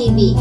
Thì mình